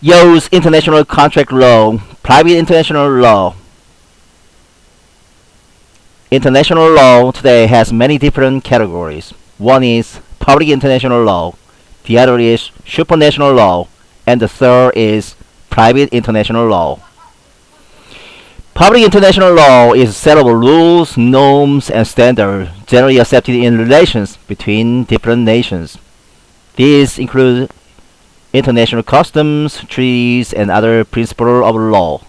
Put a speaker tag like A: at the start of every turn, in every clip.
A: use international contract law, private international law. International law today has many different categories. One is public international law, the other is supranational law, and the third is private international law. Public international law is a set of rules, norms, and standards generally accepted in relations between different nations. These include international customs, treaties, and other principles of law.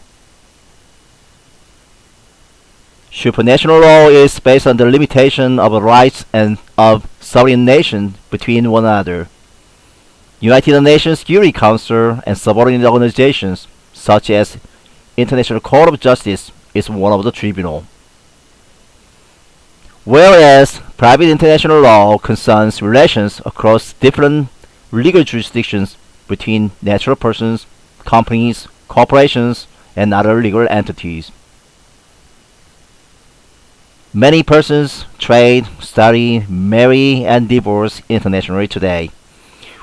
A: Supranational law is based on the limitation of rights and of sovereign nations between one another. United Nations Security Council and subordinate organizations such as International Court of Justice is one of the tribunal. Whereas private international law concerns relations across different legal jurisdictions between natural persons, companies, corporations, and other legal entities. Many persons trade, study, marry, and divorce internationally today.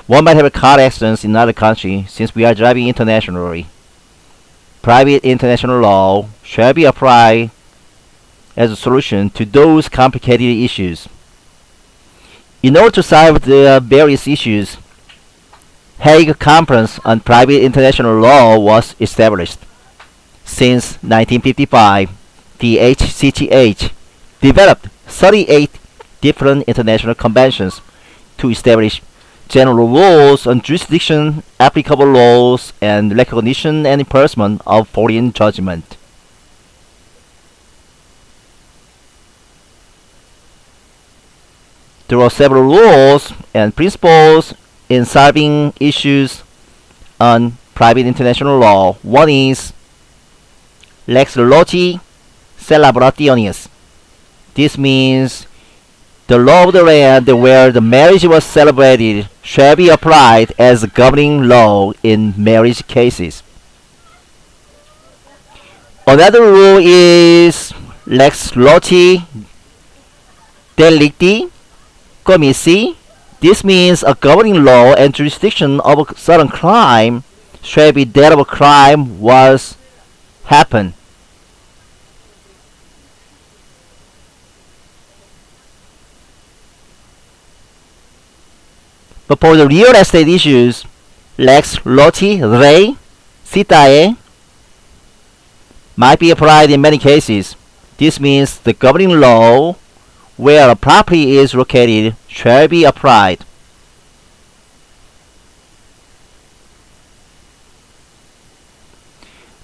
A: One might have a car accident in another country since we are driving internationally. Private international law shall be applied as a solution to those complicated issues. In order to solve the various issues, Hague Conference on Private International Law was established. Since 1955, the HCCH developed 38 different international conventions to establish general rules on jurisdiction, applicable laws, and recognition and enforcement of foreign judgment. There are several rules and principles in solving issues on private international law. One is lex loci celebrationis. This means the law of the land where the marriage was celebrated shall be applied as a governing law in marriage cases. Another rule is lex loci delicti commissi. This means a governing law and jurisdiction of a certain crime shall be that of a crime was happened. But for the real estate issues, lex loci rei sitae might be applied in many cases. This means the governing law where a property is located shall be applied.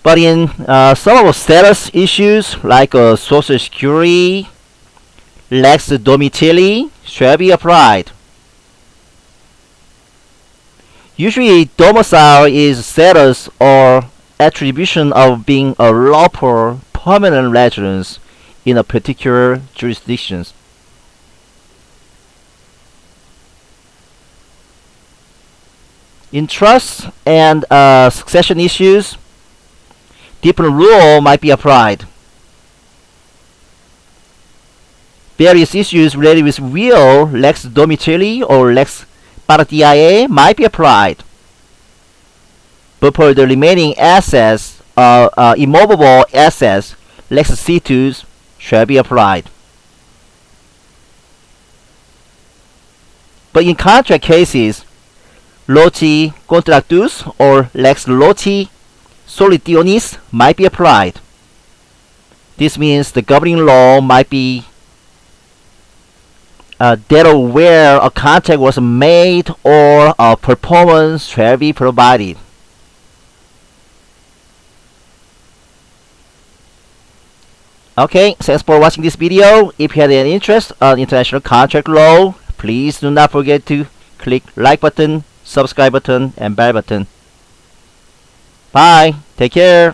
A: But in uh, some of the status issues like uh, social security, lex domicilii shall be applied. Usually, domicile is status or attribution of being a lawful permanent residence in a particular jurisdiction. In trust and uh, succession issues, different rule might be applied. Various issues related with will, lex domicilii, or lex parentiae might be applied. But for the remaining assets, uh, uh, immovable assets, lex situs shall be applied. But in contract cases, loci contractus or lex loci solutionis might be applied. This means the governing law might be uh, that where a contract was made or a performance shall be provided. Okay, thanks for watching this video. If you had any interest on international contract law, please do not forget to click like button, subscribe button, and bell button. Bye. Take care.